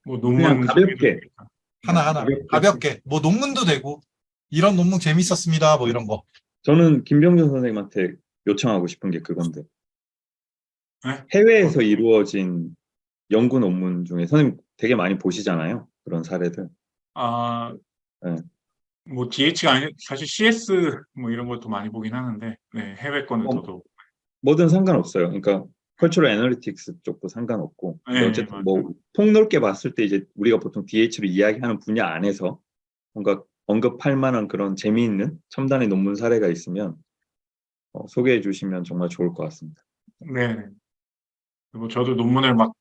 뭐 그냥 논문 가볍게. 하나 하나 가볍게. 가볍게 뭐 논문도 되고 이런 논문 재밌었습니다 뭐 이런 거 저는 김병준 선생님한테 요청하고 싶은 게 그건데 네? 해외에서 이루어진 연구 논문 중에 선생님 되게 많이 보시잖아요. 그런 사례들. 아, 네. 뭐 DH가 아니 사실 CS 뭐 이런 것도 많이 보긴 하는데 네, 해외 거는 어, 저도 뭐든 상관없어요. 그러니까 컬처럴 애널리틱스 쪽도 상관없고 네, 어쨌든 뭐 폭넓게 봤을 때 이제 우리가 보통 DH를 이야기하는 분야 안에서 뭔가 언급할 만한 그런 재미있는 첨단의 논문 사례가 있으면 어, 소개해 주시면 정말 좋을 것 같습니다. 네. 뭐 저도 논문을 막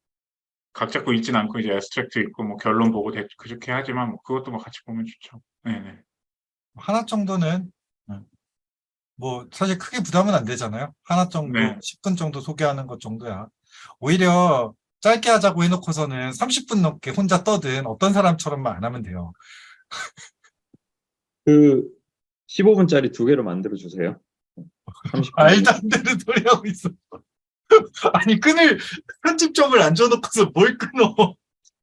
각 잡고 읽진 않고 이제 애스트랙트 읽고 뭐 결론 보고 대- 그렇게 하지만 뭐 그것도 뭐 같이 보면 좋죠. 네, 네. 하나 정도는 음, 뭐 사실 크게 부담은 안 되잖아요. 하나 정도, 네. 10분 정도 소개하는 것 정도야. 오히려 짧게 하자고 해놓고서는 30분 넘게 혼자 떠든 어떤 사람처럼만 안 하면 돼요. 그 15분짜리 두 개로 만들어 주세요. 30분. 말도 안 되는 소리 하고 있어. 아니 끈을 편집점을 안 줘놓고서 뭘 끊어?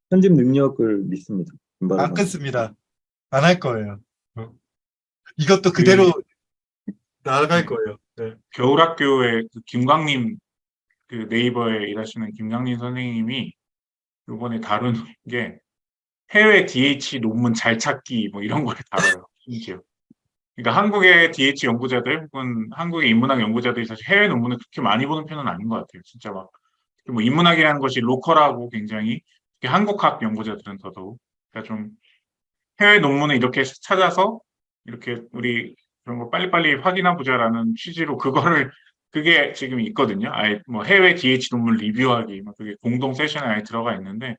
편집 능력을 믿습니다. 김바로 안. 끊습니다. 안 할 거예요. 어. 이것도 그대로 나아갈 거예요. 네. 겨울학교의 그 김광림 그 네이버에 일하시는 김광림 선생님이 이번에 다룬 게 해외 DH 논문 잘 찾기 뭐 이런 걸 다뤄요. 심지어. 그러니까 한국의 DH 연구자들 혹은 한국의 인문학 연구자들이 사실 해외 논문을 그렇게 많이 보는 편은 아닌 것 같아요. 진짜 막. 뭐 인문학이라는 것이 로컬하고 굉장히 한국학 연구자들은 더더욱 그러니까 좀 해외 논문을 이렇게 찾아서 이렇게 우리 그런 거 빨리빨리 확인해 보자라는 취지로 그거를 그게 지금 있거든요. 아예 뭐 해외 DH 논문 리뷰하기 막 그게 공동 세션에 아예 들어가 있는데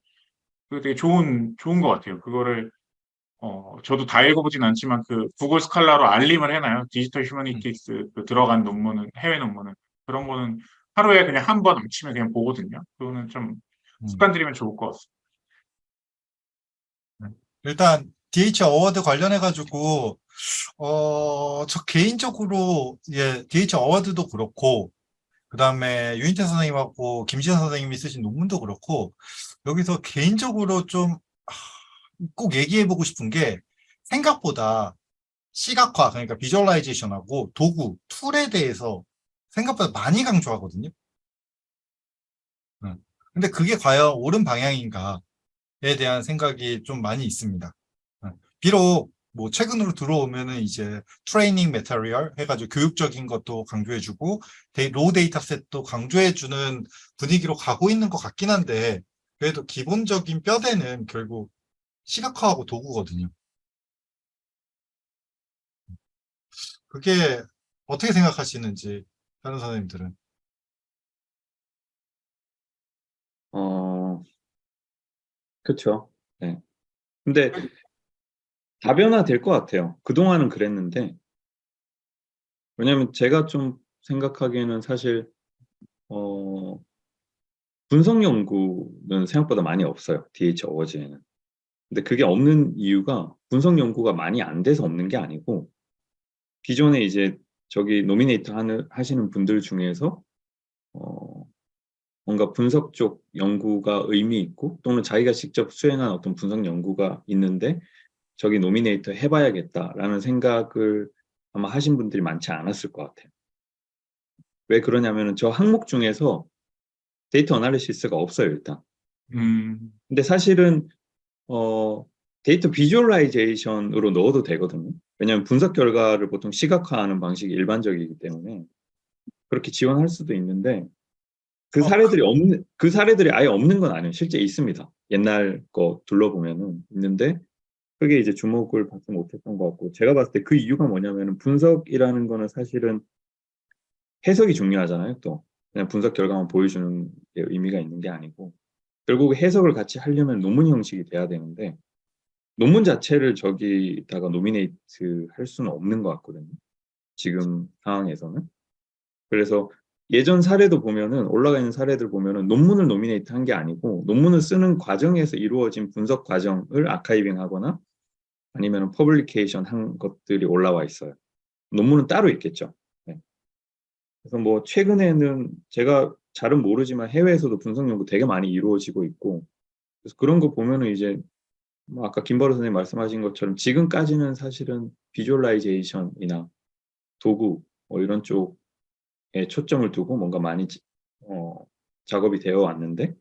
그게 되게 좋은 좋은 것 같아요. 그거를 어 저도 다 읽어보진 않지만 그 구글 스칼라로 알림을 해놔요. digital humanities 그 들어간 논문은 해외 논문은 그런 거는 하루에 그냥 한 번 아침에 그냥 보거든요. 그거는 좀 음. 습관 들이면 좋을 것 같습니다. 일단 DH Award 관련해 가지고 어, 저 개인적으로 예, DH Award도 그렇고 그 다음에 유인태 선생님하고 김지현 선생님이 쓰신 논문도 그렇고 여기서 개인적으로 좀 꼭 얘기해 보고 싶은 게 생각보다 시각화 그러니까 visualization하고 도구 tool에 대해서 생각보다 많이 강조하거든요. 음. 근데 그게 과연 옳은 방향인가에 대한 생각이 좀 많이 있습니다. 음. 비록 뭐 최근으로 들어오면은 이제 training material 해가지고 교육적인 것도 강조해주고 데이, raw dataset도 강조해주는 분위기로 가고 있는 것 같긴 한데 그래도 기본적인 뼈대는 결국 시각화하고 도구거든요. 그게 어떻게 생각하시는지 다른 선생님들은 어, 그렇죠. 네. 근데 다변화 될 것 같아요. 그동안은 그랬는데 왜냐면 제가 좀 생각하기에는 사실 어, 분석 연구는 생각보다 많이 없어요. DH 어워즈에는. 근데 그게 없는 이유가 분석 연구가 많이 안 돼서 없는 게 아니고 기존에 이제 저기 노미네이터 하는, 하시는 분들 중에서 어, 뭔가 분석 쪽 연구가 의미 있고 또는 자기가 직접 수행한 어떤 분석 연구가 있는데 저기 nominate 해봐야겠다라는 생각을 아마 하신 분들이 많지 않았을 것 같아요. 왜 그러냐면은 저 항목 중에서 data analysis가 없어요 일단. 음, 근데 사실은 어, data visualization으로 넣어도 되거든요. 왜냐하면 분석 결과를 보통 시각화하는 방식이 일반적이기 때문에 그렇게 지원할 수도 있는데 그 어, 사례들이 없는 그 사례들이 아예 없는 건 아니에요. 실제 있습니다. 옛날 거 둘러보면은 있는데 그게 이제 주목을 받지 못했던 것 같고 제가 봤을 때 그 이유가 뭐냐면은 분석이라는 거는 사실은 해석이 중요하잖아요. 또 그냥 분석 결과만 보여주는 게 의미가 있는 게 아니고 결국 해석을 같이 하려면 논문 형식이 돼야 되는데 논문 자체를 저기다가 nominate 할 수는 없는 것 같거든요. 지금 상황에서는. 그래서 예전 사례도 보면은 올라가 있는 사례들 보면은 논문을 nominate 한 게 아니고 논문을 쓰는 과정에서 이루어진 분석 과정을 archiving 하거나 아니면 publication 한 것들이 올라와 있어요. 논문은 따로 있겠죠. 네. 그래서 뭐 최근에는 제가 잘은 모르지만 해외에서도 분석 연구 되게 많이 이루어지고 있고 그래서 그런 거 보면은 이제 뭐 아까 김바로 선생님 말씀하신 것처럼 지금까지는 사실은 visualization이나 도구 뭐 이런 쪽에 초점을 두고 뭔가 많이 어, 작업이 되어 왔는데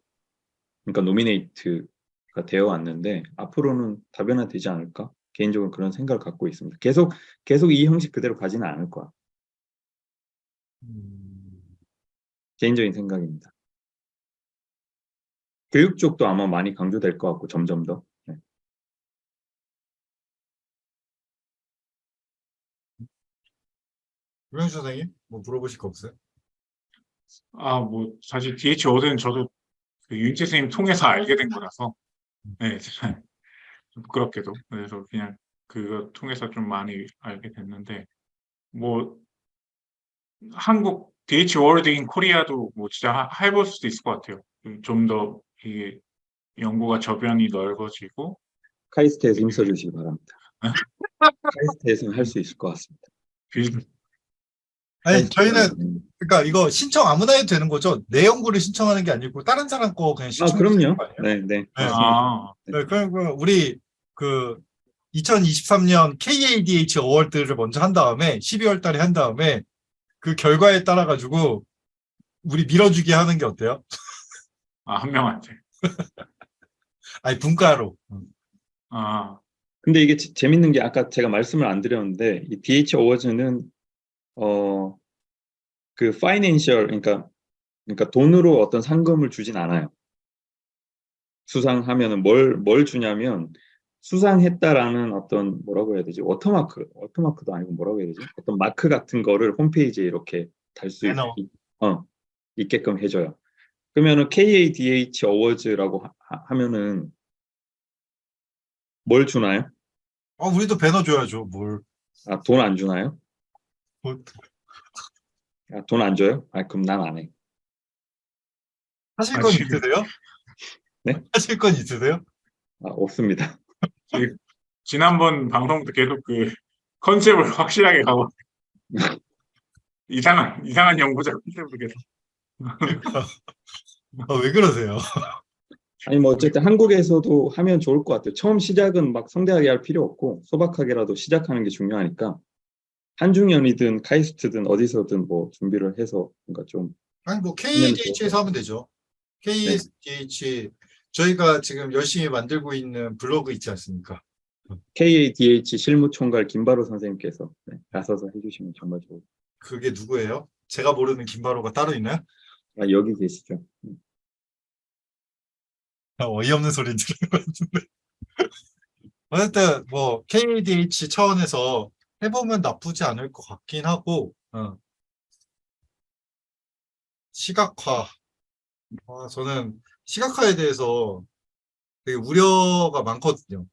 그러니까 노미네이트가 되어 왔는데 앞으로는 다변화되지 않을까? 개인적으로 그런 생각을 갖고 있습니다. 계속 계속 이 형식 그대로 가지는 않을 거야. 음, 개인적인 생각입니다. 교육 쪽도 아마 많이 강조될 것 같고 점점 더. 네. 유명수 선생님 뭐 물어보실 거 없어요? 아, 뭐, 사실 DH 워드는 저도 그 윤재 선생님 통해서 알게 된 거라서, 네, 좀 부끄럽게도. 그래서 그냥 그거 통해서 좀 많이 알게 됐는데, 뭐, 한국 DH 워드인 코리아도 뭐 진짜 하- 해볼 수도 있을 것 같아요. 좀 더 이게 연구가 저변이 넓어지고, 카이스트에서 힘써주시기 바랍니다. 카이스트에서는 할수 있을 것 같습니다. 빌- 아니 저희는 음. 그러니까 이거 신청 아무나 해도 되는 거죠? 내 연구를 신청하는 게 아니고 다른 사람 거 그냥 아 신청. 그럼요. 네, 네. 아, 네, 그리고 우리 그 2023년 KADH 어워드를 먼저 한 다음에 12월 달에 한 다음에 그 결과에 따라 가지고 우리 밀어주기 하는 게 어때요? 아, 한 명한테. 아니 분가로. 아, 근데 이게 재- 재밌는 게 아까 제가 말씀을 안 드렸는데 이 DH 어워즈는 어 그 financial 그러니까 그러니까 돈으로 어떤 상금을 주진 않아요. 수상하면은 뭘 뭘 주냐면 수상했다라는 어떤 뭐라고 해야 되지? 워터마크, 워터마크도 아니고 뭐라고 해야 되지? 어떤 마크 같은 거를 홈페이지에 이렇게 달 수 배너. 어, 있게끔 해줘요. 그러면은 KADH Awards라고 하- 하면은 뭘 주나요? 어 우리도 배너 줘야죠. 뭘. 아, 돈 안 주나요? 뭘. 아, 돈안 줘요? 아, 그럼 난 안 해. 하실 아, 건 지금- 있으세요? 네? 하실 건 있으세요? 아, 없습니다. 지난번 방송도 계속 그 컨셉을 확실하게 가고 이상한 이상한 연구자 컨셉으로 계속 아, 왜 그러세요? 아니 뭐 어쨌든 한국에서도 하면 좋을 것 같아요. 처음 시작은 막 성대하게 할 필요 없고 소박하게라도 시작하는 게 중요하니까 한중연이든 카이스트든 어디서든 뭐 준비를 해서 뭔가 좀 아니 뭐 KADH에서 하면 되죠. KADH 저희가 지금 열심히 만들고 있는 블로그 있지 않습니까? KADH 실무총괄 김바로 선생님께서 네, 나서서 해주시면 정말 좋을 것 그게 누구예요? 제가 모르는 김바로가 따로 있나요? 같아요. 아, 여기 계시죠? 음. 아, 어이없는 소리 들은 것 같은데. 어쨌든 뭐 KADH 차원에서 해보면 나쁘지 않을 것 같긴 하고 어. 시각화 아, 저는 시각화에 대해서 되게 우려가 많거든요.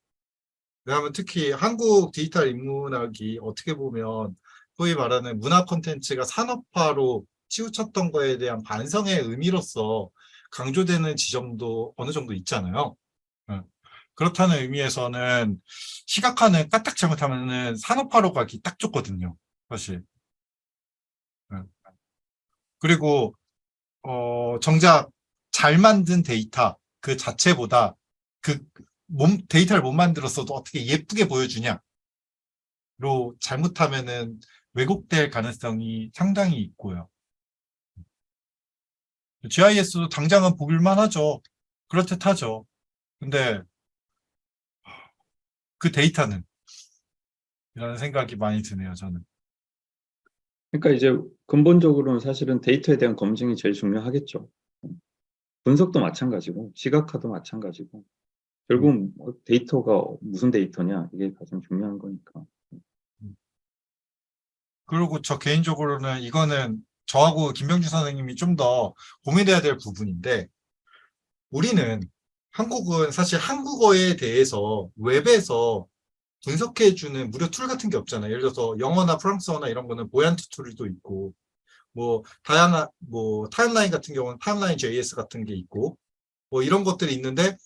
왜냐하면 특히 한국 디지털 인문학이 어떻게 보면 소위 말하는 문화 콘텐츠가 산업화로 치우쳤던 거에 대한 반성의 의미로서 강조되는 지점도 어느 정도 있잖아요. 예. 그렇다는 의미에서는 시각화는 까딱 잘못하면은 산업화로 가기 딱 좋거든요. 사실. 예. 그리고 어 정작 잘 만든 데이터 그 자체보다 그 몸 데이터를 못 만들었어도 어떻게 예쁘게 보여주냐로 잘못하면은 왜곡될 가능성이 상당히 있고요. GIS도 당장은 보길만 하죠. 그렇듯 하죠. 근데 그 데이터는 이라는 생각이 많이 드네요, 저는. 그러니까 이제 근본적으로는 사실은 데이터에 대한 검증이 제일 중요하겠죠. 분석도 마찬가지고 시각화도 마찬가지고 결국은 뭐 데이터가 무슨 데이터냐 이게 가장 중요한 거니까. 그리고 저 개인적으로는 이거는 저하고 김병주 선생님이 좀 더 고민해야 될 부분인데 우리는 한국은 사실 한국어에 대해서 웹에서 분석해주는 무료 tool 같은 게 없잖아요. 예를 들어서 영어나 프랑스어나 이런 거는 Voyant tool도 있고 뭐 다양한 뭐 timeline 같은 경우는 Timeline JS 같은 게 있고 뭐 이런 것들이 있는데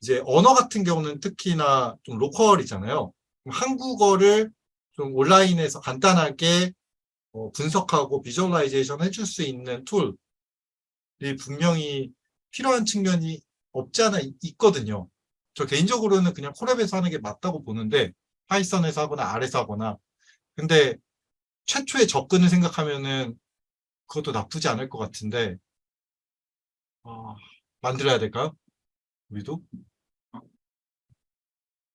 이제 언어 같은 경우는 특히나 좀 local이잖아요. 한국어를 좀 온라인에서 간단하게 어, 분석하고 visualization 해줄 수 있는 tool이 분명히 필요한 측면이 없지 않아 있- 있거든요. 저 개인적으로는 그냥 Colab에서 하는 게 맞다고 보는데 Python에서 하거나 R에서 하거나 근데 최초의 접근을 생각하면은 그것도 나쁘지 않을 것 같은데 아, 만들어야 될까요? 우리도?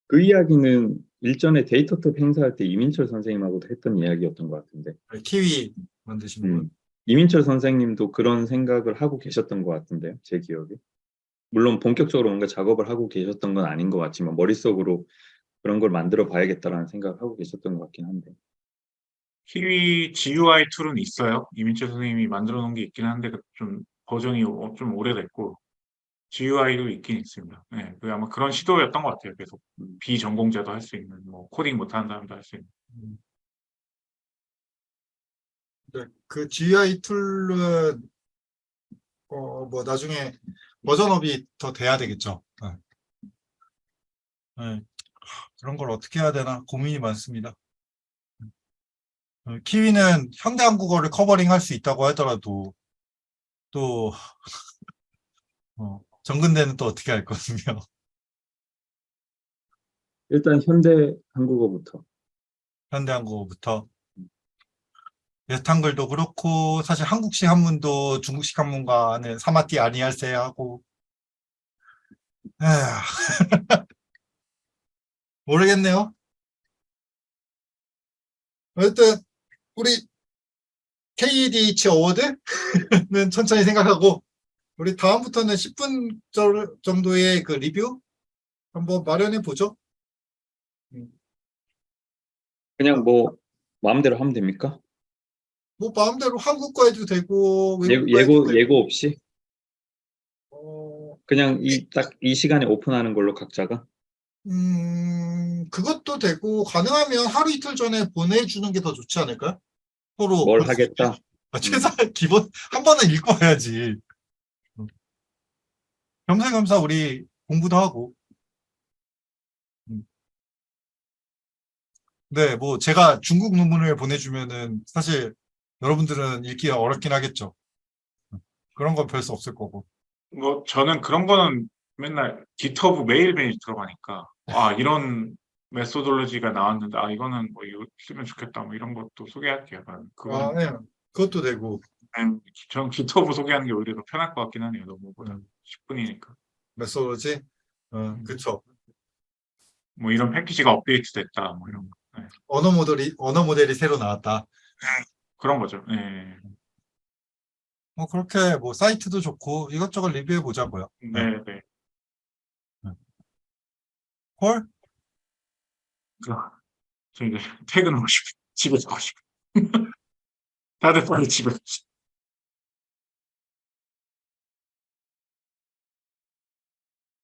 그 이야기는 일전에 데이터톱 행사할 때 이민철 선생님하고도 했던 이야기였던 것 같은데 키위 만드신 분. 음, 이민철 선생님도 그런 생각을 하고 계셨던 것 같은데요, 제 기억에. 물론 본격적으로 뭔가 작업을 하고 계셨던 건 아닌 것 같지만 머릿속으로 그런 걸 만들어 봐야겠다라는 생각을 하고 계셨던 것 같긴 한데. Kiwi GUI tool은 있어요. 이민철 선생님이 만들어 놓은 게 있긴 한데 그 좀 버전이 어- 좀 오래됐고 GUI도 있긴 있습니다. 네, 그 아마 그런 시도였던 것 같아요. 계속 음. 비전공자도 할 수 있는, 뭐 코딩 못하는 사람도 할 수 있는. 네, 그 GUI 툴은 어 뭐 나중에 버전업이 더 돼야 되겠죠. 네. 네. 그런 걸 어떻게 해야 되나 고민이 많습니다. 어, Kiwi는 현대 한국어를 covering 할 수 있다고 하더라도 또 어, 전근대는 또 어떻게 할 거거든요. 일단 현대 한국어부터. 현대 한국어부터 옛 한글도 그렇고 사실 한국식 한문도 중국식 한문과는 사맛디 아니할쌔 하고 에휴. 모르겠네요. 어쨌든 우리 KDH 어워드는 천천히 생각하고 우리 다음부터는 10분 정도의 그 리뷰 한번 마련해 보죠. 그냥 뭐 마음대로 하면 됩니까? 뭐 마음대로 한국과 해도 되고 예, 해도 예고 되고 예고 없이 어, 그냥 이 딱 이 시간에 오픈하는 걸로 각자가 음, 그것도 되고 가능하면 하루 이틀 전에 보내주는 게 더 좋지 않을까요? 서로 뭘 하겠다. 아, 최소한 기본 한 번은 읽고 와야지. 음. 겸사겸사 우리 공부도 하고. 음. 네, 뭐 제가 중국 논문을 보내주면은 사실 여러분들은 읽기가 어렵긴 하겠죠. 음. 그런 건 별 수 없을 거고. 뭐 저는 그런 거는 맨날 GitHub 매일매일 들어가니까 아 이런 메소돌로지가 나왔는데 아 이거는 뭐 이거 쓰면 좋겠다 뭐 이런 것도 소개할게요. 아, 그건 네. 그것도 되고 전 GitHub 소개하는 게 오히려 더 편할 것 같긴 하네요. 너무보다 음. 10분이니까. 메소로지. 어, 그쵸. 뭐 이런 패키지가 업데이트 됐다 뭐 이런 거. 네. 언어 모델이 언어 모델이 새로 나왔다. 그런 거죠. 예. 뭐 그렇게 뭐 사이트도 좋고 이것저것 리뷰해 보자고요. 네, 네. 콜? 저 이제 퇴근하고 싶어. 집에 가고 싶어. 다들 빨리 집에 가고 싶어.